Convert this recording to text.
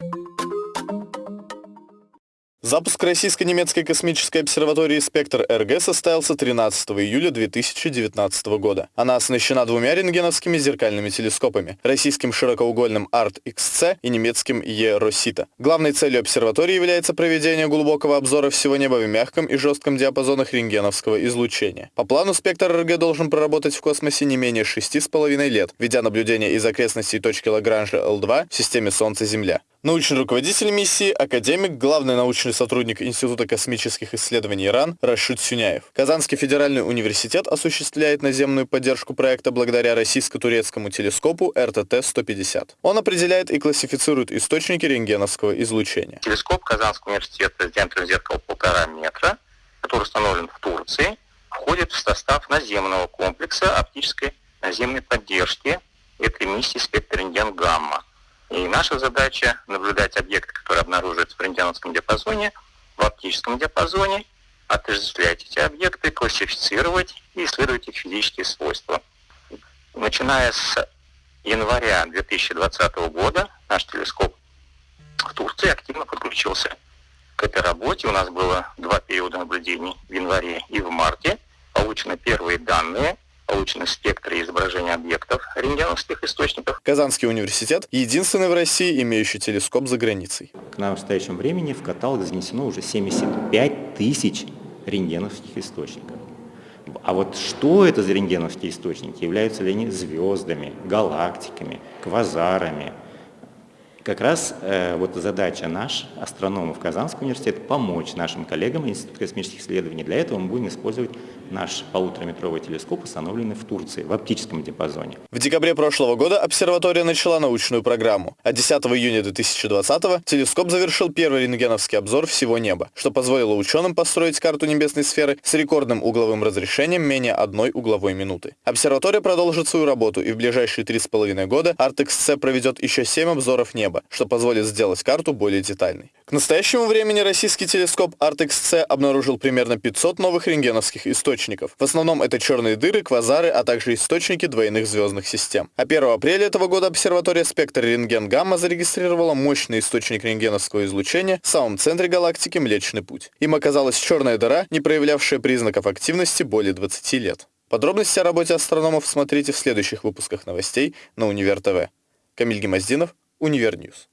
you Запуск российско-немецкой космической обсерватории «Спектр-РГ» состоялся 13 июля 2019 года. Она оснащена двумя рентгеновскими зеркальными телескопами – российским широкоугольным ART-XC и немецким E-Rosita. Главной целью обсерватории является проведение глубокого обзора всего неба в мягком и жестком диапазонах рентгеновского излучения. По плану «Спектр-РГ» должен проработать в космосе не менее 6,5 лет, ведя наблюдение из окрестностей точки Лагранжа L2 в системе Солнце-Земля. Научный руководитель миссии, академик, главный научный сотрудник Института космических исследований Иран Рашид Сюняев. Казанский федеральный университет осуществляет наземную поддержку проекта благодаря российско-турецкому телескопу РТТ-150. Он определяет и классифицирует источники рентгеновского излучения. Телескоп Казанского университета с диаметром зеркала полтора метра, который установлен в Турции, входит в состав наземного комплекса оптической наземной поддержки этой миссии спектр рентген гамма. Наша задача наблюдать объекты, которые обнаруживаются в рентгеновском диапазоне, в оптическом диапазоне, отождествлять эти объекты, классифицировать и исследовать их физические свойства. Начиная с января 2020 года наш телескоп в Турции активно подключился к этой работе. У нас было два периода наблюдений в январе и в марте. Получены первые данные – получены спектры изображения объектов рентгеновских источников. Казанский университет – единственный в России, имеющий телескоп за границей. К настоящему времени в каталог занесено уже 75 тысяч рентгеновских источников. А вот что это за рентгеновские источники? Являются ли они звездами, галактиками, квазарами? Как раз э, вот задача наш, астрономов Казанского университета, помочь нашим коллегам Института космических исследований. Для этого мы будем использовать наш полутораметровый телескоп, установленный в Турции, в оптическом диапазоне. В декабре прошлого года обсерватория начала научную программу, а 10 июня 2020 телескоп завершил первый рентгеновский обзор всего неба, что позволило ученым построить карту небесной сферы с рекордным угловым разрешением менее одной угловой минуты. Обсерватория продолжит свою работу, и в ближайшие 3,5 года ArtXC проведет еще 7 обзоров неба, что позволит сделать карту более детальной. К настоящему времени российский телескоп ArtXC обнаружил примерно 500 новых рентгеновских источников. В основном это черные дыры, квазары, а также источники двойных звездных систем. А 1 апреля этого года обсерватория спектр рентген-гамма зарегистрировала мощный источник рентгеновского излучения в самом центре галактики Млечный Путь. Им оказалась черная дыра, не проявлявшая признаков активности более 20 лет. Подробности о работе астрономов смотрите в следующих выпусках новостей на Универ ТВ. Камиль Гемоздинов, Универньюз.